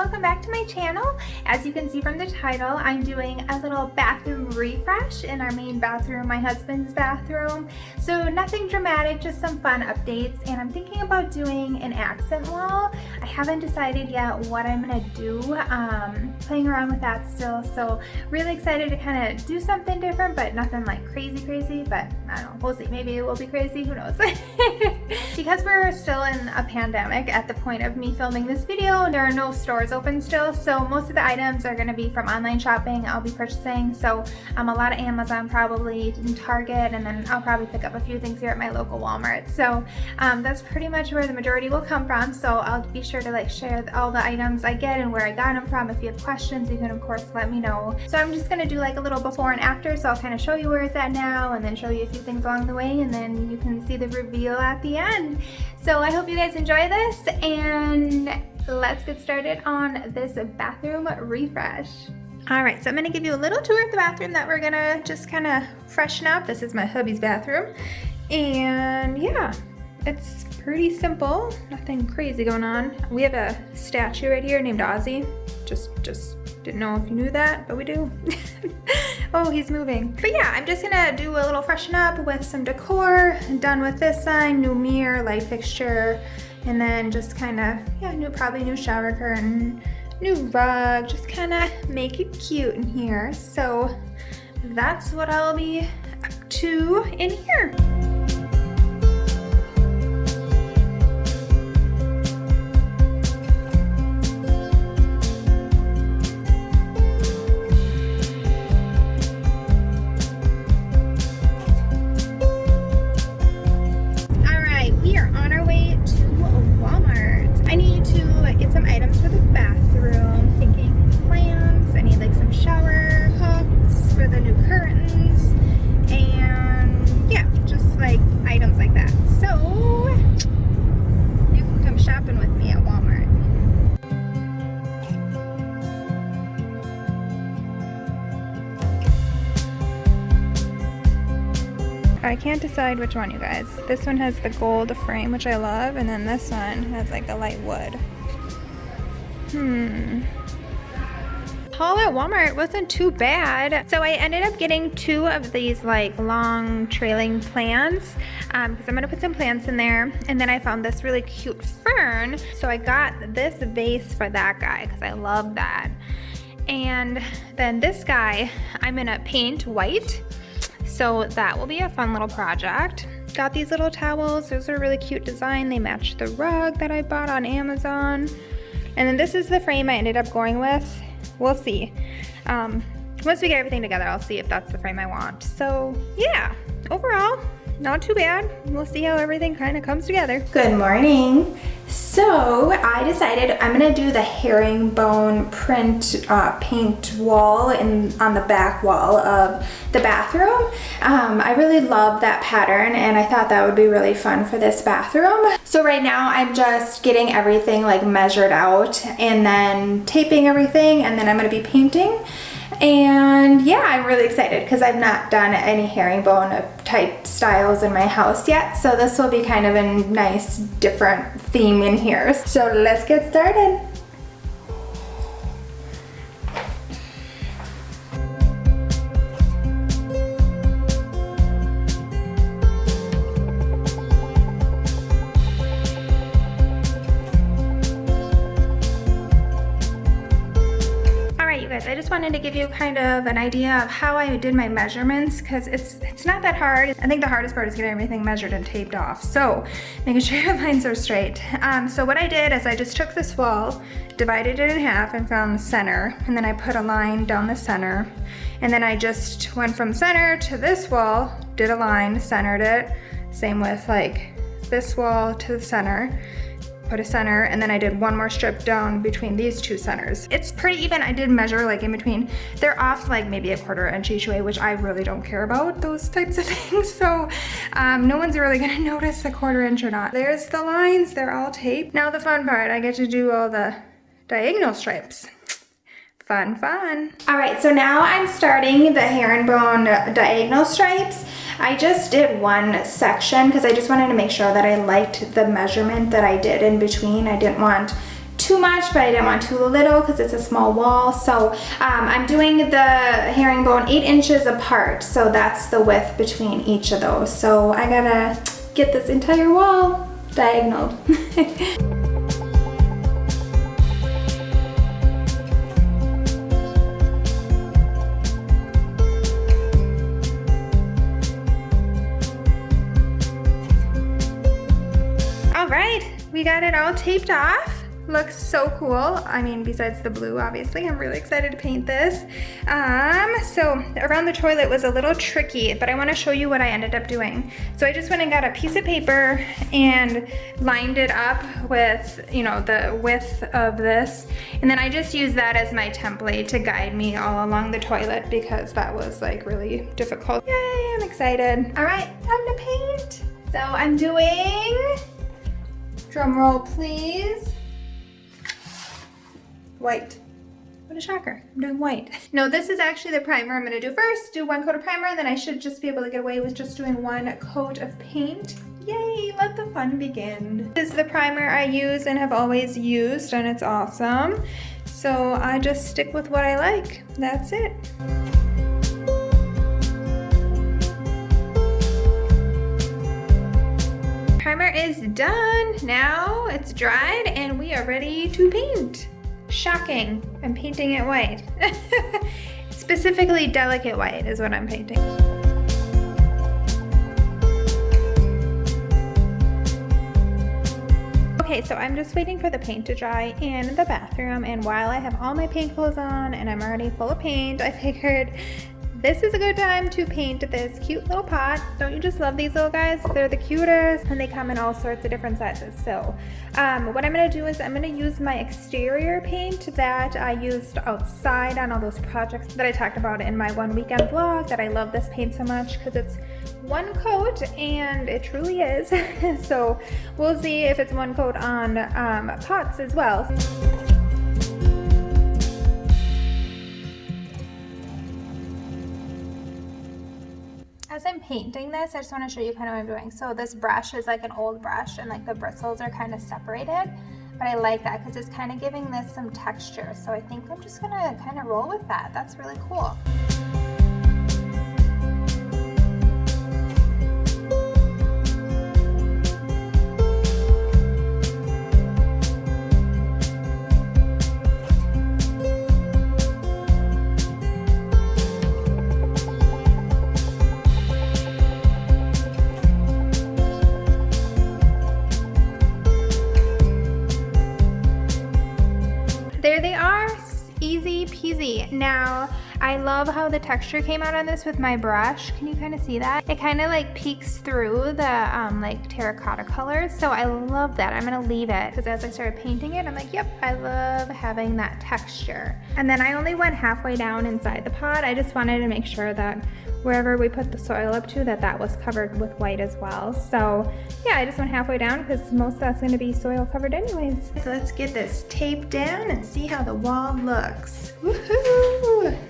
chicos, welcome back to my channel. As you can see from the title, I'm doing a little bathroom refresh in our main bathroom, my husband's bathroom. So nothing dramatic, just some fun updates. And I'm thinking about doing an accent wall. I haven't decided yet what I'm gonna do, um, playing around with that still. So really excited to kind of do something different, but nothing like crazy crazy, but I don't know, we'll see. Maybe it will be crazy, who knows. because we're still in a pandemic at the point of me filming this video, there are no stores open still, so most of the items are gonna be from online shopping I'll be purchasing. So um, a lot of Amazon probably, and Target, and then I'll probably pick up a few things here at my local Walmart. So um, that's pretty much where the majority will come from. So I'll be sure to like share all the items I get and where I got them from. If you have questions, you can of course let me know. So I'm just gonna do like a little before and after. So I'll kind of show you where it's at now and then show you a few things along the way and then you can see the reveal at the end. So I hope you guys enjoy this and let's get started on this bathroom refresh. All right, so I'm gonna give you a little tour of the bathroom that we're gonna just kind of freshen up. This is my hubby's bathroom. And yeah, it's pretty simple, nothing crazy going on. We have a statue right here named Ozzy. Just, just didn't know if you knew that, but we do. oh, he's moving. But yeah, I'm just gonna do a little freshen up with some decor. Done with this sign, new mirror, light fixture, and then just kind of, yeah, new probably new shower curtain, new rug, just kind of make it cute in here. So that's what I'll be up to in here. I can't decide which one, you guys. This one has the gold frame, which I love, and then this one has like a light wood. Hmm. Haul at Walmart wasn't too bad. So I ended up getting two of these like long trailing plants because um, I'm gonna put some plants in there. And then I found this really cute fern. So I got this vase for that guy because I love that. And then this guy, I'm gonna paint white so that will be a fun little project. Got these little towels. Those are a really cute design. They match the rug that I bought on Amazon. And then this is the frame I ended up going with. We'll see. Um, once we get everything together, I'll see if that's the frame I want. So yeah, overall, not too bad. We'll see how everything kind of comes together. Good morning. So I decided I'm gonna do the herringbone print uh, paint wall in, on the back wall of the bathroom. Um, I really love that pattern and I thought that would be really fun for this bathroom. So right now I'm just getting everything like measured out and then taping everything and then I'm gonna be painting. And yeah, I'm really excited because I've not done any herringbone type styles in my house yet. So this will be kind of a nice different theme in here. So let's get started. Wanted to give you kind of an idea of how I did my measurements because it's it's not that hard. I think the hardest part is getting everything measured and taped off. So making sure your lines are straight. Um, so what I did is I just took this wall, divided it in half and found the center and then I put a line down the center and then I just went from center to this wall, did a line, centered it. Same with like this wall to the center put a center, and then I did one more strip down between these two centers. It's pretty even. I did measure like in between. They're off like maybe a quarter inch each way, which I really don't care about those types of things. So um, no one's really gonna notice a quarter inch or not. There's the lines, they're all taped. Now the fun part, I get to do all the diagonal stripes. Fun, fun. All right, so now I'm starting the herringbone diagonal stripes. I just did one section because I just wanted to make sure that I liked the measurement that I did in between. I didn't want too much, but I didn't want too little because it's a small wall. So um, I'm doing the herringbone eight inches apart. So that's the width between each of those. So I gotta get this entire wall diagonal. we got it all taped off. Looks so cool. I mean, besides the blue, obviously. I'm really excited to paint this. Um, so around the toilet was a little tricky, but I wanna show you what I ended up doing. So I just went and got a piece of paper and lined it up with, you know, the width of this. And then I just used that as my template to guide me all along the toilet because that was like really difficult. Yay, I'm excited. All right, time to paint. So I'm doing, drum roll please, white. What a shocker, I'm doing white. No, this is actually the primer I'm gonna do first. Do one coat of primer, and then I should just be able to get away with just doing one coat of paint. Yay, let the fun begin. This is the primer I use and have always used, and it's awesome. So I just stick with what I like. That's it. Primer is done. Now it's dried and we are ready to paint. Shocking, I'm painting it white. Specifically delicate white is what I'm painting. Okay, so I'm just waiting for the paint to dry in the bathroom and while I have all my paint clothes on and I'm already full of paint, I figured this is a good time to paint this cute little pot. Don't you just love these little guys? They're the cutest and they come in all sorts of different sizes. So um, what I'm gonna do is I'm gonna use my exterior paint that I used outside on all those projects that I talked about in my one weekend vlog that I love this paint so much because it's one coat and it truly is. so we'll see if it's one coat on um, pots as well. As I'm painting this, I just want to show you kind of what I'm doing. So this brush is like an old brush and like the bristles are kind of separated, but I like that because it's kind of giving this some texture. So I think I'm just going to kind of roll with that. That's really cool. I love how the texture came out on this with my brush. Can you kind of see that? It kind of like peeks through the um, like terracotta colors. So I love that. I'm gonna leave it because as I started painting it, I'm like, yep, I love having that texture. And then I only went halfway down inside the pot. I just wanted to make sure that wherever we put the soil up to that that was covered with white as well. So yeah, I just went halfway down because most of that's gonna be soil covered anyways. So let's get this taped down and see how the wall looks. Woohoo!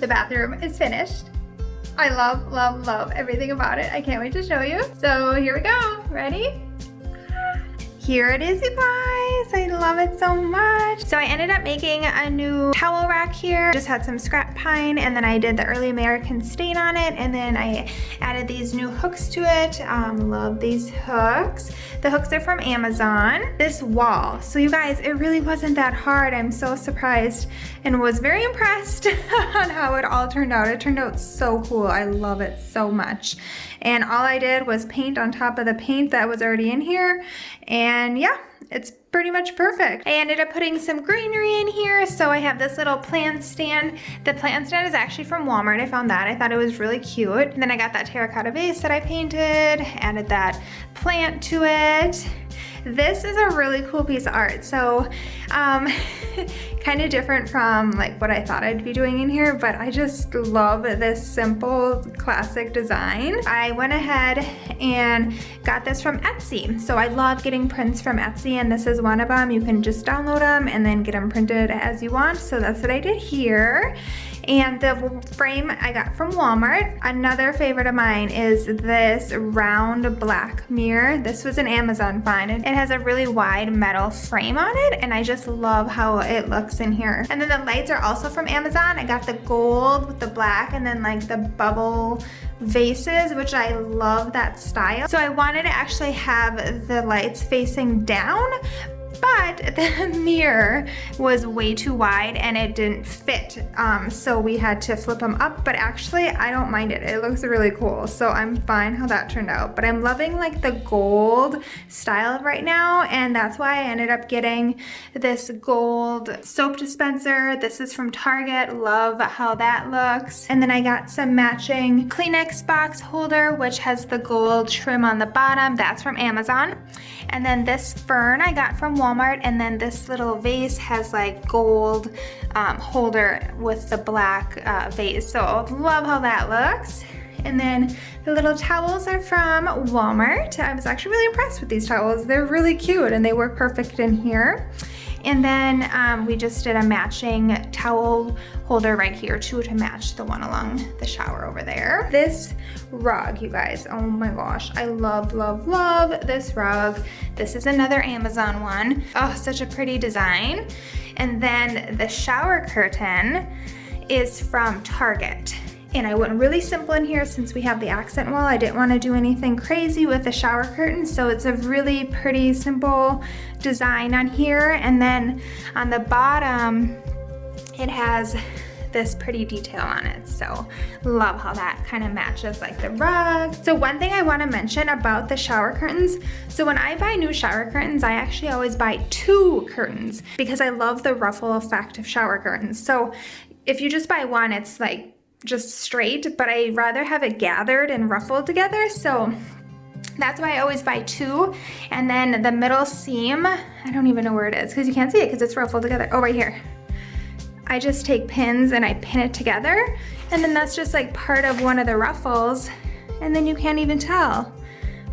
The bathroom is finished. I love, love, love everything about it. I can't wait to show you. So here we go. Ready? Here it is, you guys. I love it so much. So I ended up making a new towel rack here. Just had some scrap pine and then I did the early American stain on it and then I added these new hooks to it. Um, love these hooks. The hooks are from Amazon. This wall. So you guys, it really wasn't that hard. I'm so surprised and was very impressed on how it all turned out. It turned out so cool. I love it so much. And all I did was paint on top of the paint that was already in here. And yeah, it's pretty much perfect. I ended up putting some greenery in here. So I have this little plant stand. The plant stand is actually from Walmart. I found that. I thought it was really cute. And then I got that terracotta vase that I painted, added that plant to it. This is a really cool piece of art. So um, kind of different from like what I thought I'd be doing in here, but I just love this simple classic design. I went ahead and got this from Etsy. So I love getting prints from Etsy and this is one of them. You can just download them and then get them printed as you want. So that's what I did here. And the frame I got from Walmart. Another favorite of mine is this round black mirror. This was an Amazon find. It has a really wide metal frame on it and I just love how it looks in here. And then the lights are also from Amazon. I got the gold with the black and then like the bubble vases, which I love that style. So I wanted to actually have the lights facing down, but the mirror was way too wide and it didn't fit. Um, so we had to flip them up, but actually I don't mind it. It looks really cool. So I'm fine how that turned out, but I'm loving like the gold style right now. And that's why I ended up getting this gold soap dispenser. This is from Target. Love how that looks. And then I got some matching Kleenex box holder, which has the gold trim on the bottom. That's from Amazon. And then this fern I got from Walmart and then this little vase has like gold um, holder with the black uh, vase. So love how that looks. And then the little towels are from Walmart. I was actually really impressed with these towels. They're really cute and they work perfect in here. And then um, we just did a matching towel holder right here too to match the one along the shower over there. This rug, you guys, oh my gosh. I love, love, love this rug. This is another Amazon one. Oh, such a pretty design. And then the shower curtain is from Target. And I went really simple in here since we have the accent wall. I didn't want to do anything crazy with the shower curtain. So it's a really pretty simple design on here. And then on the bottom, it has this pretty detail on it. So love how that kind of matches like the rug. So one thing I wanna mention about the shower curtains, so when I buy new shower curtains, I actually always buy two curtains because I love the ruffle effect of shower curtains. So if you just buy one, it's like just straight, but I rather have it gathered and ruffled together. So that's why I always buy two. And then the middle seam, I don't even know where it is because you can't see it because it's ruffled together. Oh, right here. I just take pins and I pin it together. And then that's just like part of one of the ruffles. And then you can't even tell.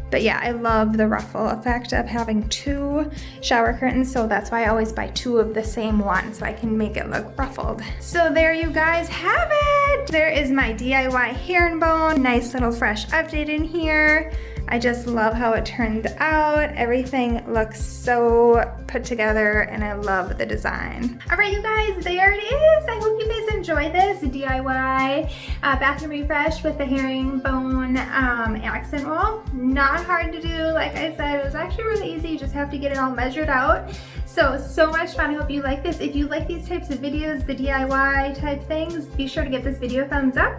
But yeah, I love the ruffle effect of having two shower curtains, so that's why I always buy two of the same one so I can make it look ruffled. So there you guys have it! There is my DIY herringbone. Nice little fresh update in here. I just love how it turned out. Everything looks so put together and I love the design. All right, you guys, there it is. I hope you guys enjoy this DIY uh, bathroom refresh with the herringbone um, accent wall. Not hard to do. Like I said, it was actually really easy. You just have to get it all measured out. So, so much fun. I hope you like this. If you like these types of videos, the DIY type things, be sure to give this video a thumbs up.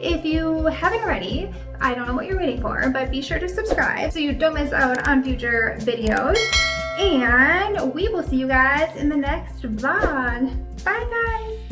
If you haven't already, I don't know what you're waiting for, but be sure to subscribe so you don't miss out on future videos. And we will see you guys in the next vlog. Bye guys!